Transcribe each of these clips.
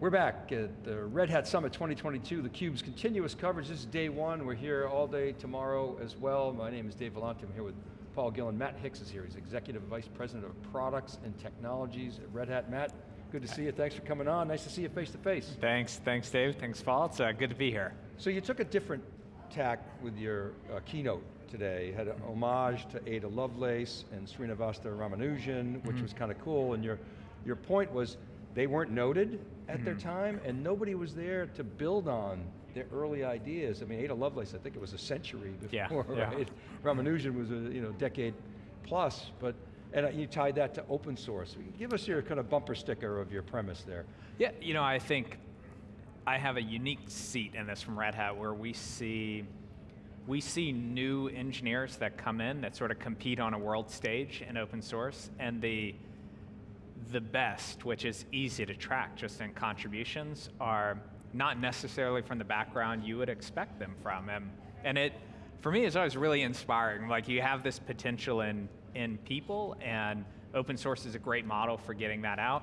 We're back at the Red Hat Summit 2022, theCUBE's continuous coverage. This is day one. We're here all day tomorrow as well. My name is Dave Vellante. I'm here with Paul Gillen. Matt Hicks is here. He's Executive Vice President of Products and Technologies at Red Hat. Matt, good to see you. Thanks for coming on. Nice to see you face to face. Thanks, thanks Dave. Thanks Paul. It's uh, good to be here. So you took a different tack with your uh, keynote today. You had an homage to Ada Lovelace and Srinivasa Ramanujan, which mm -hmm. was kind of cool, and your, your point was they weren't noted at mm their hmm. time, and nobody was there to build on their early ideas. I mean, Ada Lovelace, I think it was a century before, yeah, right? Yeah. Ramanujan was a you know decade plus, but and you tied that to open source. Give us your kind of bumper sticker of your premise there. Yeah, you know, I think I have a unique seat in this from Red Hat where we see we see new engineers that come in that sort of compete on a world stage in open source, and the the best, which is easy to track just in contributions, are not necessarily from the background you would expect them from. And, and it, for me, it's always really inspiring. Like you have this potential in, in people and open source is a great model for getting that out.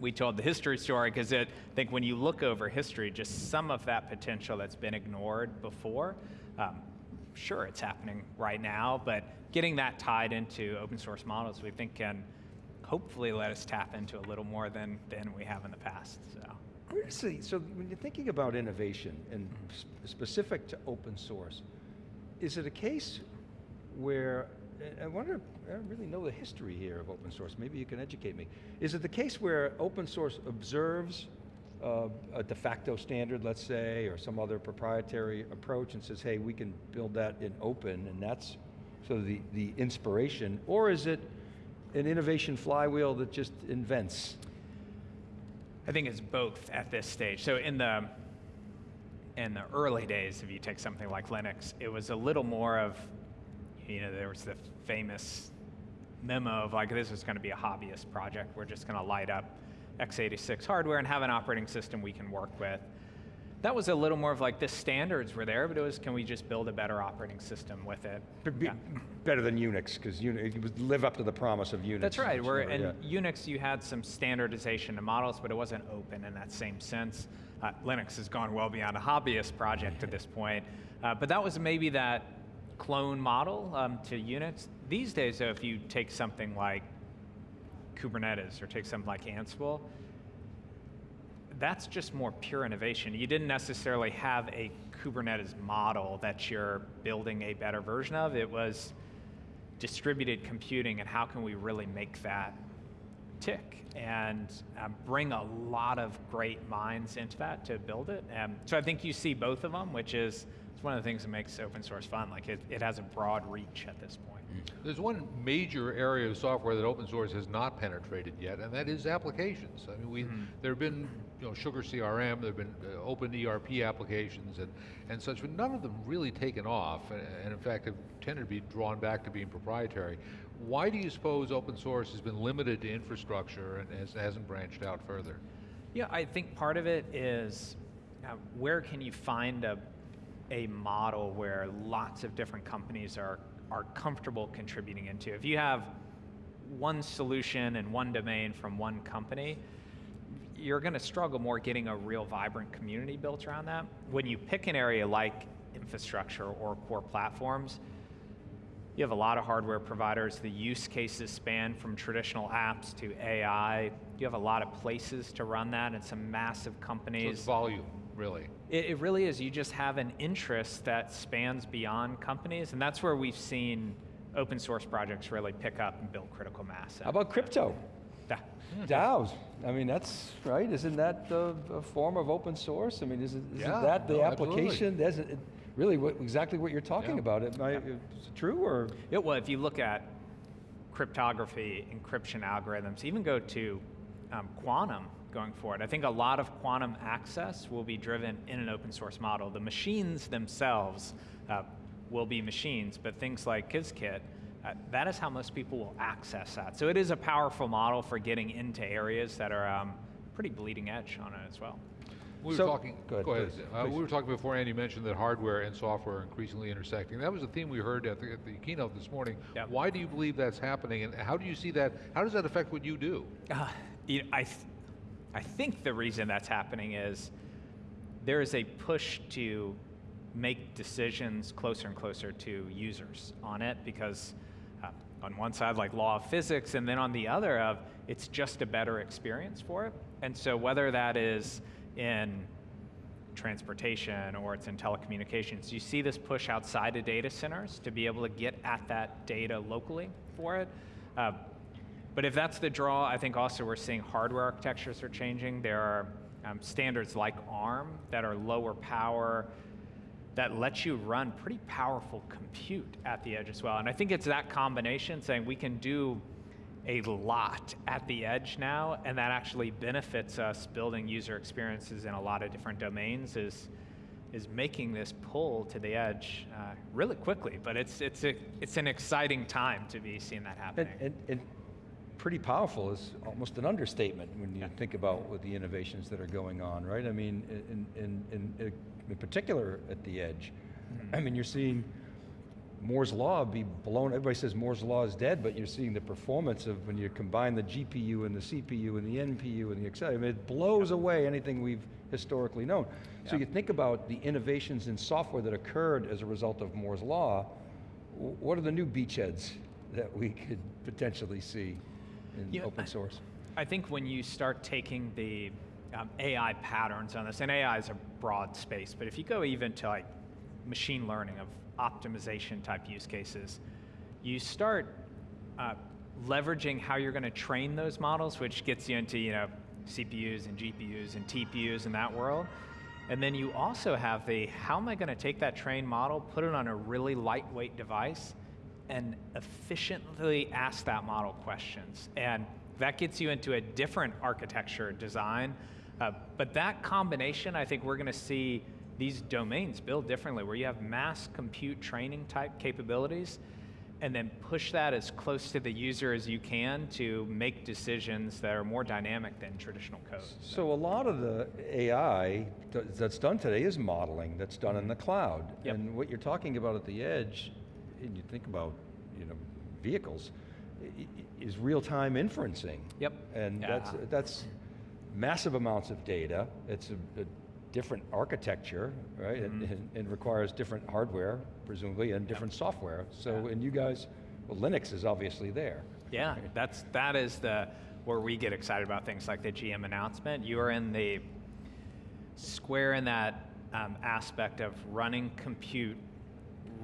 We told the history story because I think when you look over history, just some of that potential that's been ignored before, um, sure it's happening right now, but getting that tied into open source models we think can hopefully let us tap into a little more than, than we have in the past, so. So when you're thinking about innovation and sp specific to open source, is it a case where, I wonder, I don't really know the history here of open source, maybe you can educate me. Is it the case where open source observes uh, a de facto standard, let's say, or some other proprietary approach and says, hey, we can build that in open, and that's sort of the, the inspiration, or is it an innovation flywheel that just invents? I think it's both at this stage. So in the in the early days, if you take something like Linux, it was a little more of, you know, there was the famous memo of like, this is going to be a hobbyist project. We're just going to light up x86 hardware and have an operating system we can work with that was a little more of like the standards were there, but it was can we just build a better operating system with it? Be, yeah. Better than Unix, because Unix would live up to the promise of Unix. That's right, where in yeah. Unix you had some standardization of models, but it wasn't open in that same sense. Uh, Linux has gone well beyond a hobbyist project at this point, uh, but that was maybe that clone model um, to Unix. These days though, if you take something like Kubernetes or take something like Ansible, that's just more pure innovation. You didn't necessarily have a Kubernetes model that you're building a better version of. It was distributed computing and how can we really make that tick and um, bring a lot of great minds into that to build it. Um, so I think you see both of them, which is it's one of the things that makes open source fun. Like it, it has a broad reach at this point. There's one major area of software that open source has not penetrated yet, and that is applications. I mean, we, mm -hmm. there have been you know, Sugar CRM, there have been uh, open ERP applications and, and such, but none of them really taken off, and, and in fact have tended to be drawn back to being proprietary. Why do you suppose open source has been limited to infrastructure and has, hasn't branched out further? Yeah, I think part of it is uh, where can you find a, a model where lots of different companies are are comfortable contributing into. If you have one solution and one domain from one company, you're going to struggle more getting a real vibrant community built around that. When you pick an area like infrastructure or core platforms, you have a lot of hardware providers. The use cases span from traditional apps to AI. You have a lot of places to run that and some massive companies. So it's volume really. It, it, really is. You just have an interest that spans beyond companies, and that's where we've seen open source projects really pick up and build critical mass. How about crypto? Yeah. DAOs. I mean, that's right. Isn't that the, a form of open source? I mean, isn't, isn't yeah, that the no, application? That's really what, exactly what you're talking yeah. about. It, yeah. Is it true or? It, well, if you look at cryptography, encryption algorithms, even go to um, quantum, going forward. I think a lot of quantum access will be driven in an open source model. The machines themselves uh, will be machines, but things like Qiskit, that is how most people will access that. So it is a powerful model for getting into areas that are um, pretty bleeding edge on it as well. We were so, talking, go ahead. Go ahead. Please, uh, We were talking before Andy mentioned that hardware and software are increasingly intersecting. That was a theme we heard at the, at the keynote this morning. Yep. Why do you believe that's happening and how do you see that, how does that affect what you do? Uh, you know, I I think the reason that's happening is there is a push to make decisions closer and closer to users on it because uh, on one side like law of physics and then on the other of it's just a better experience for it. And so whether that is in transportation or it's in telecommunications you see this push outside of data centers to be able to get at that data locally for it. Uh, but if that's the draw i think also we're seeing hardware architectures are changing. There are um, standards like arm that are lower power that lets you run pretty powerful compute at the edge as well. And I think it's that combination saying we can do a lot at the edge now, and that actually benefits us building user experiences in a lot of different domains is is making this pull to the edge uh, really quickly. But it's it's a it's an exciting time to be seeing that happening. Pretty powerful is almost an understatement when you think about what the innovations that are going on, right? I mean, in, in, in, in particular at the edge. Hmm. I mean, you're seeing Moore's Law be blown, everybody says Moore's Law is dead, but you're seeing the performance of when you combine the GPU and the CPU and the NPU and the accelerator, I mean, it blows away anything we've historically known. So you think about the innovations in software that occurred as a result of Moore's Law, what are the new beachheads that we could potentially see in Yeah, open source? I think when you start taking the um, AI patterns on this, and AI is a broad space, but if you go even to like machine learning of optimization type use cases, you start uh, leveraging how you're going to train those models, which gets you into you know CPUs and GPUs and TPUs in that world. And then you also have the how am I going to take that trained model, put it on a really lightweight device, and efficiently ask that model questions. And that gets you into a different architecture design. Uh, but that combination, I think we're going to see these domains build differently, where you have mass compute training type capabilities, and then push that as close to the user as you can to make decisions that are more dynamic than traditional code. So a lot of the AI that's done today is modeling, that's done in the cloud. Yep. And what you're talking about at the edge, and you think about, you know, vehicles, is real-time inferencing. Yep. And Yeah. that's, that's massive amounts of data, it's a, a different architecture, right? And- Mhm. And, and requires different hardware, presumably, and different software. So, Yeah. and you guys, well, Linux is obviously there. Yeah, that's that is the where we get excited about things like the GM announcement. You are in the square in that um, aspect of running compute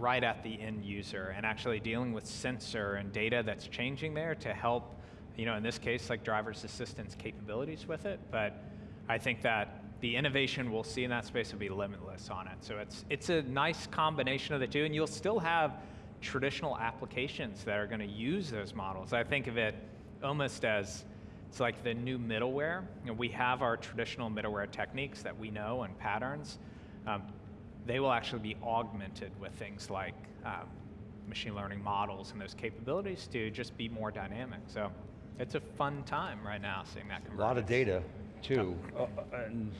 right at the end user and actually dealing with sensor and data that's changing there to help, you know, in this case, like driver's assistance capabilities with it. But I think that the innovation we'll see in that space will be limitless on it. So it's it's a nice combination of the two, and you'll still have traditional applications that are going to use those models. I think of it almost as it's like the new middleware. You know, we have our traditional middleware techniques that we know and patterns. Um, they will actually be augmented with things like um, machine learning models and those capabilities to just be more dynamic. So it's a fun time right now seeing that A lot of data, too. Uh, uh, And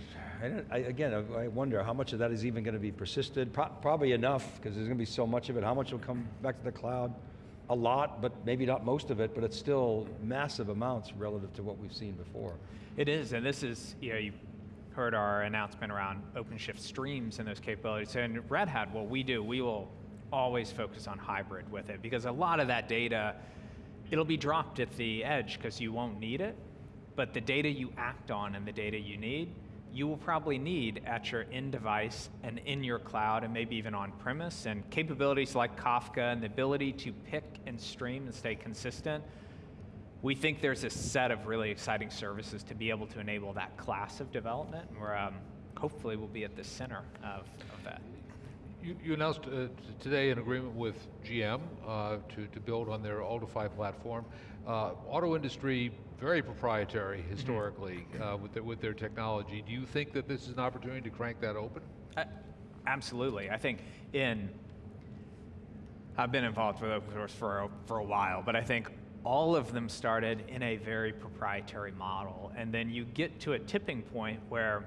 I don't- I, again, I I wonder how much of that is even going to be persisted? Pro- Probably enough, because there's going to be so much of it. How much will come back to the cloud? A lot, but maybe not most of it, but it's still massive amounts relative to what we've seen before. It is, and this is, you know, you heard our announcement around OpenShift streams and those capabilities. In Red Hat, what we do, we will always focus on hybrid with it because a lot of that data, it'll be dropped at the edge because you won't need it, but the data you act on and the data you need, you will probably need at your end device and in your cloud and maybe even on premise. And capabilities like Kafka and the ability to pick and stream and stay consistent we think there's a set of really exciting services to be able to enable that class of development, where um, hopefully we'll be at the center of, of that. You, you announced uh, t- today an agreement with GM uh, to, to build on their Ultifi platform. Uh, auto industry, very proprietary historically uh, with, their, with their technology. Do you think that this is an opportunity to crank that open? Uh, absolutely. I think in, I've been involved with open source for a, for a while, but I think all of them started in a very proprietary model. And then you get to a tipping point where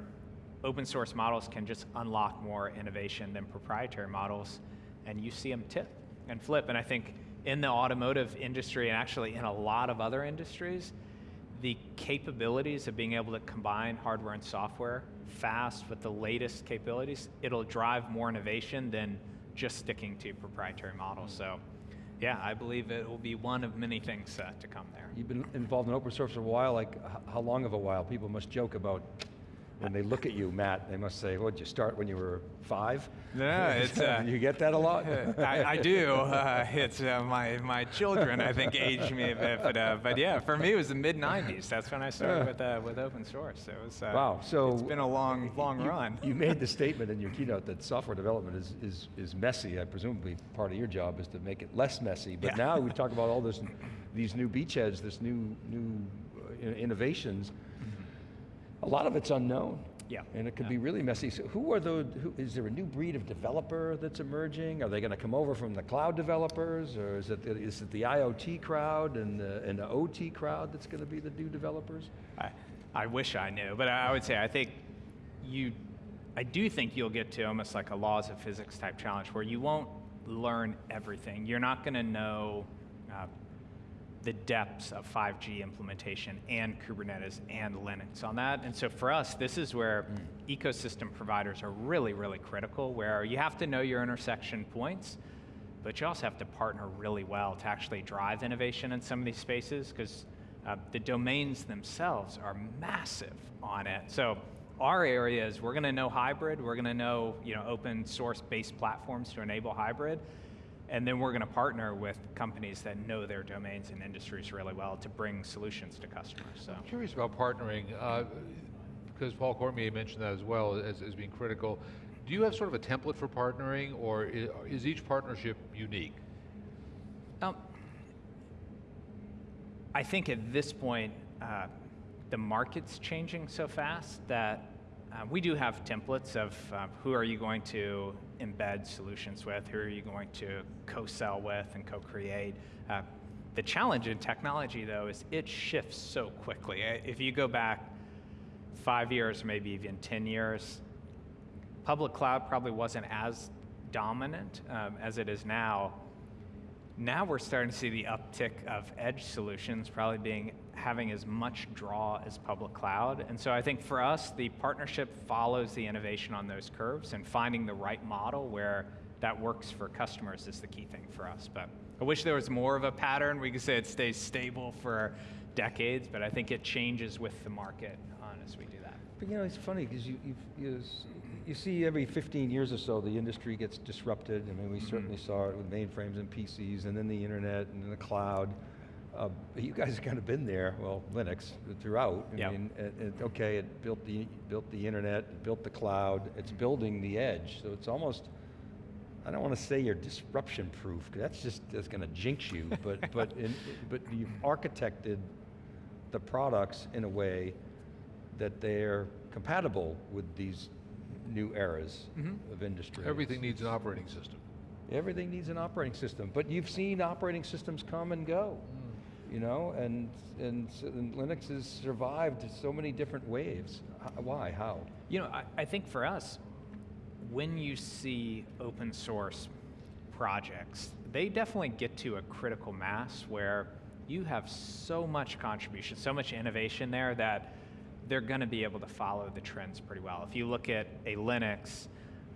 open source models can just unlock more innovation than proprietary models, and you see them tip and flip. And I think in the automotive industry, and actually in a lot of other industries, the capabilities of being able to combine hardware and software fast with the latest capabilities, it'll drive more innovation than just sticking to proprietary models. So, yeah, I believe it will be one of many things uh, to come there. You've been involved in open source for a while, like how long of a while? People must joke about, when they look at you, Matt, they must say, "What did you start when you were five? No, it's, uh, You get that a lot? I, I do. Uh, it's uh, my my children. I think aged me a bit, but uh, but yeah, for me it was the mid '90s. That's when I started Yeah. with uh, with open source. It was uh, Wow, so- it's been a long long You- run. You made the statement in your keynote that software development is, is, is messy. I presumably part of your job is to make it less messy. But Yeah. now we talk about all this, these new beachheads, this new, new uh, innovations. A lot of it's unknown. Yeah. And it could Yeah. be really messy. So who are the, who, is there a new breed of developer that's emerging? Are they going to come over from the cloud developers? Or is it, the- is it the IoT crowd and the, and the OT crowd that's going to be the new developers? I, I wish I knew, but I would say I think you, I do think you'll get to almost like a laws of physics type challenge where you won't learn everything. You're not going to know uh, the depths of 5G implementation and Kubernetes and Linux on that. And so for us, this is where ecosystem providers are really, really critical, where you have to know your intersection points, but you also have to partner really well to actually drive innovation in some of these spaces because uh, the domains themselves are massive on it. So our area is we're going to know hybrid, we're going to know you know open source based platforms to enable hybrid, and then we're going to partner with companies that know their domains and industries really well to bring solutions to customers. So. I'm curious about partnering, uh, because Paul Cormier mentioned that as well as, as being critical. Do you have sort of a template for partnering, or is, is each partnership unique? Um, I think at this point, uh, the market's changing so fast that uh, we do have templates of uh, who are you going to embed solutions with, who are you going to co-sell with and co-create. Uh, the challenge in technology, though, is it shifts so quickly. If you go back five years, maybe even 10 years, public cloud probably wasn't as dominant um, as it is now. Now we're starting to see the uptick of edge solutions probably being having as much draw as public cloud. And so I think for us, the partnership follows the innovation on those curves and finding the right model where that works for customers is the key thing for us. But I wish there was more of a pattern. We could say it stays stable for decades, but I think it changes with the market on as we do that. But you know, it's funny because you, you, you, see every 15 years or so the industry gets disrupted. I mean, we certainly saw it with mainframes and PCs and then the internet and then the cloud. Uh, you guys have kind of been there, well, Linux throughout. I Yep. mean, it, it, okay, it built the, built the internet, it built the cloud, it's building the edge. So it's almost, I don't want to say you're disruption proof, 'cause that's just, that's going to jinx you, but, but, in, but you've architected the products in a way that they're compatible with these new eras mm-hmm. of industry. Everything needs an operating system. Everything needs an operating system, but you've seen operating systems come and go, mm. you know, and, and, and Linux has survived so many different waves. H- Why, how? You know, I, I think for us, when you see open source projects, they definitely get to a critical mass where you have so much contribution, so much innovation there that they're going to be able to follow the trends pretty well. If you look at a Linux,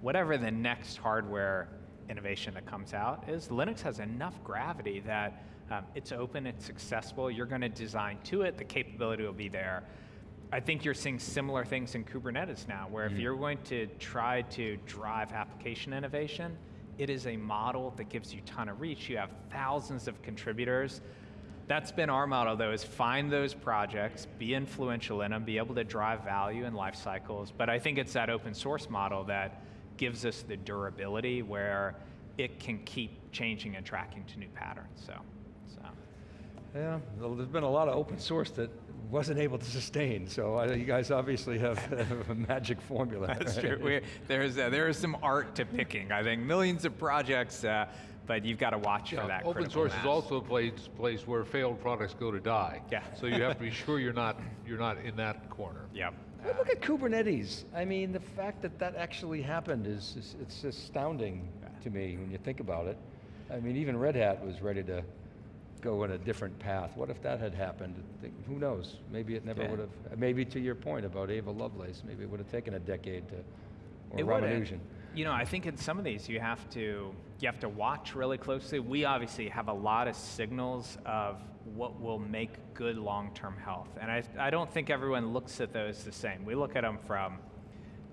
whatever the next hardware innovation that comes out is, Linux has enough gravity that um, it's open, it's accessible, you're going to design to it, the capability will be there. I think you're seeing similar things in Kubernetes now, where if you're going to try to drive application innovation, it is a model that gives you ton of reach. You have thousands of contributors. That's been our model, though, is find those projects, be influential in them, be able to drive value in life cycles. But I think it's that open source model that gives us the durability where it can keep changing and tracking to new patterns. So, so. Yeah, well, there's been a lot of open source that wasn't able to sustain, so I, you guys obviously have, have a magic formula. That's right? true. We, there's uh, there is some art to picking. I think millions of projects, uh, but you've got to watch Yeah, for that. open source mass. is also a place, place where failed products go to die. Yeah. So you have to be sure you're not, you're not in that corner. Yep. But look at Kubernetes. I mean, the fact that that actually happened is, is it's astounding to me when you think about it. I mean, even Red Hat was ready to go in a different path. What if that had happened? Who knows? Maybe it never Yeah. would have, maybe to your point about Ava Lovelace, maybe it would have taken a decade to, or It wouldn't. Ramanujan. You know, I think in some of these you have to you have to watch really closely. We obviously have a lot of signals of what will make good long-term health, and I I don't think everyone looks at those the same. We look at them from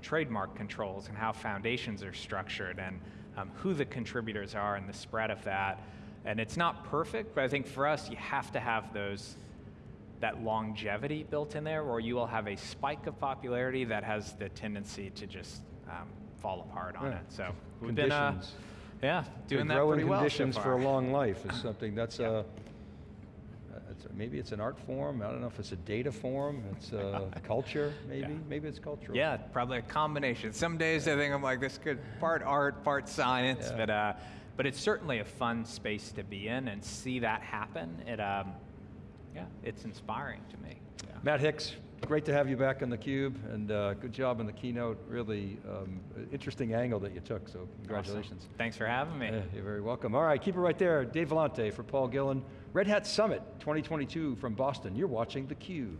trademark controls and how foundations are structured and um, who the contributors are and the spread of that. And it's not perfect, but I think for us, you have to have those that longevity built in there, or you will have a spike of popularity that has the tendency to just um, fall apart on Yeah. it. So we've been, uh, Conditions. yeah, doing that pretty well so conditions for a long life is something, that's Yeah. a, uh, it's a- maybe it's an art form, I don't know if it's a data form, it's a culture, maybe, Yeah. maybe it's cultural. Yeah, Probably a combination. Some days I think I'm like, this could part art, part science, but uh, but it's certainly a fun space to be in and see that happen. It, um, yeah, it's inspiring to me. Matt Hicks, great to have you back on theCUBE, and uh, good job on the keynote, really um, interesting angle that you took, so congratulations. Awesome. Thanks for having me. Yeah, you're very welcome. All right, keep it right there. Dave Vellante for Paul Gillen. Red Hat Summit 2022 from Boston. You're watching theCUBE.